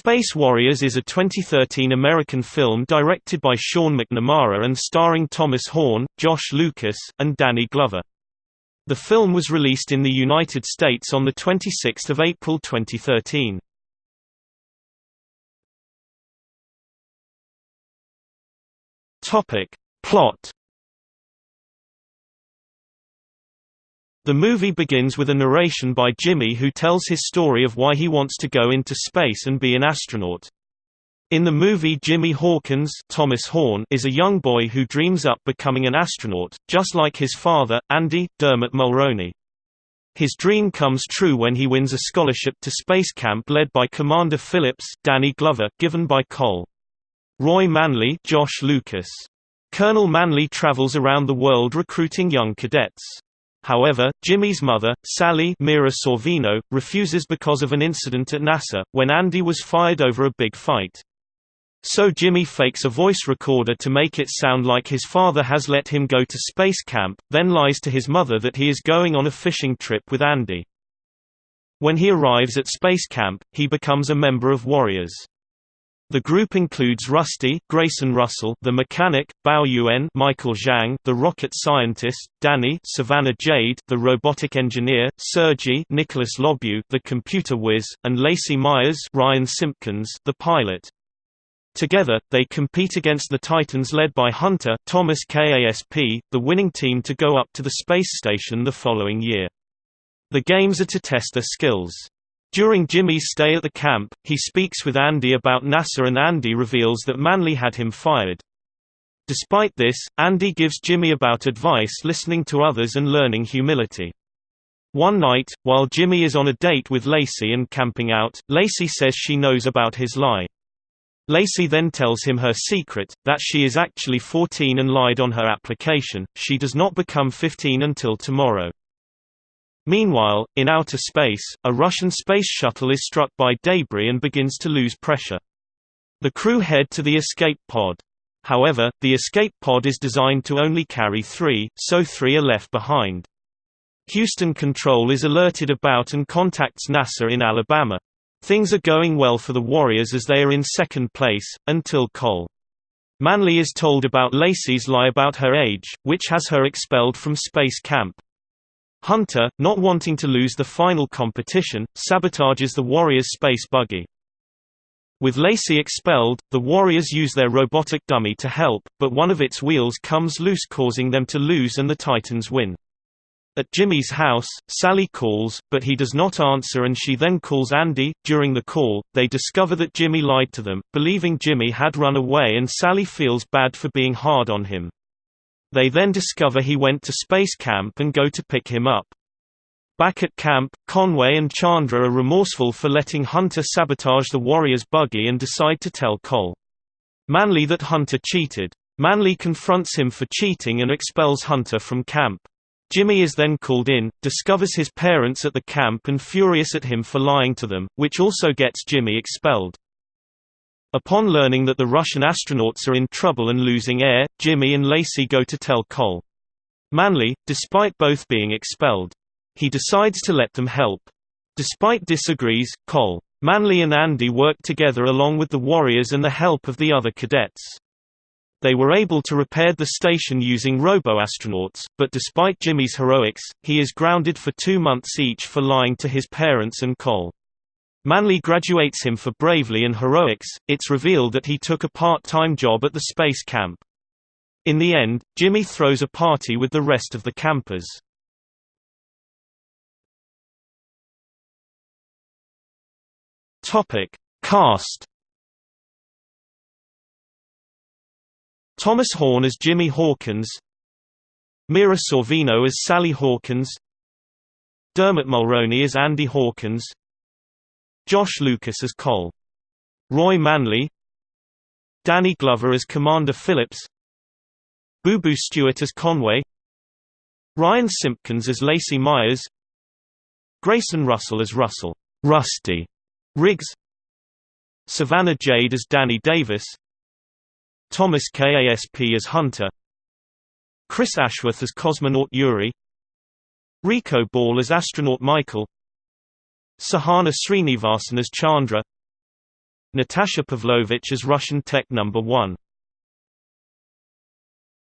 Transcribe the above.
Space Warriors is a 2013 American film directed by Sean McNamara and starring Thomas Horn, Josh Lucas, and Danny Glover. The film was released in the United States on 26 April 2013. Plot The movie begins with a narration by Jimmy who tells his story of why he wants to go into space and be an astronaut. In the movie Jimmy Hawkins Thomas Horn is a young boy who dreams up becoming an astronaut, just like his father, Andy, Dermot Mulroney. His dream comes true when he wins a scholarship to space camp led by Commander Phillips Danny Glover given by Col. Roy Manley Josh Lucas. Colonel Manley travels around the world recruiting young cadets. However, Jimmy's mother, Sally Mira Sorvino, refuses because of an incident at NASA, when Andy was fired over a big fight. So Jimmy fakes a voice recorder to make it sound like his father has let him go to space camp, then lies to his mother that he is going on a fishing trip with Andy. When he arrives at space camp, he becomes a member of Warriors. The group includes Rusty, Grayson Russell, the mechanic, Bao Yuan, Michael Zhang, the rocket scientist, Danny, Savannah Jade, the robotic engineer, Sergey, Nicholas Lobu, the computer whiz, and Lacey Myers, Ryan Simpkins, the pilot. Together, they compete against the Titans led by Hunter, Thomas KASP, the winning team to go up to the space station the following year. The games are to test their skills. During Jimmy's stay at the camp, he speaks with Andy about NASA and Andy reveals that Manley had him fired. Despite this, Andy gives Jimmy about advice listening to others and learning humility. One night, while Jimmy is on a date with Lacey and camping out, Lacey says she knows about his lie. Lacey then tells him her secret, that she is actually 14 and lied on her application, she does not become 15 until tomorrow. Meanwhile, in outer space, a Russian space shuttle is struck by debris and begins to lose pressure. The crew head to the escape pod. However, the escape pod is designed to only carry three, so three are left behind. Houston Control is alerted about and contacts NASA in Alabama. Things are going well for the Warriors as they are in second place, until Col. Manley is told about Lacey's lie about her age, which has her expelled from space camp. Hunter, not wanting to lose the final competition, sabotages the Warriors' space buggy. With Lacey expelled, the Warriors use their robotic dummy to help, but one of its wheels comes loose causing them to lose and the Titans win. At Jimmy's house, Sally calls, but he does not answer and she then calls Andy. During the call, they discover that Jimmy lied to them, believing Jimmy had run away and Sally feels bad for being hard on him. They then discover he went to space camp and go to pick him up. Back at camp, Conway and Chandra are remorseful for letting Hunter sabotage the Warriors' buggy and decide to tell Cole. Manley that Hunter cheated. Manley confronts him for cheating and expels Hunter from camp. Jimmy is then called in, discovers his parents at the camp and furious at him for lying to them, which also gets Jimmy expelled. Upon learning that the Russian astronauts are in trouble and losing air, Jimmy and Lacey go to tell Cole. Manley, despite both being expelled. He decides to let them help. Despite disagrees, Cole. Manley and Andy work together along with the Warriors and the help of the other cadets. They were able to repair the station using robo-astronauts, but despite Jimmy's heroics, he is grounded for two months each for lying to his parents and Col. Manley graduates him for bravery and heroics. It's revealed that he took a part-time job at the space camp. In the end, Jimmy throws a party with the rest of the campers. Topic: Cast. Thomas Horn as Jimmy Hawkins. Mira Sorvino as Sally Hawkins. Dermot Mulroney as Andy Hawkins. Josh Lucas as Col. Roy Manley. Danny Glover as Commander Phillips. Boo Boo Stewart as Conway. Ryan Simpkins as Lacey Myers. Grayson Russell as Russell. Rusty. Riggs. Savannah Jade as Danny Davis. Thomas KASP as Hunter. Chris Ashworth as cosmonaut Yuri. Rico Ball as astronaut Michael Sahana Srinivasan as Chandra Natasha Pavlovich as Russian Tech Number 1.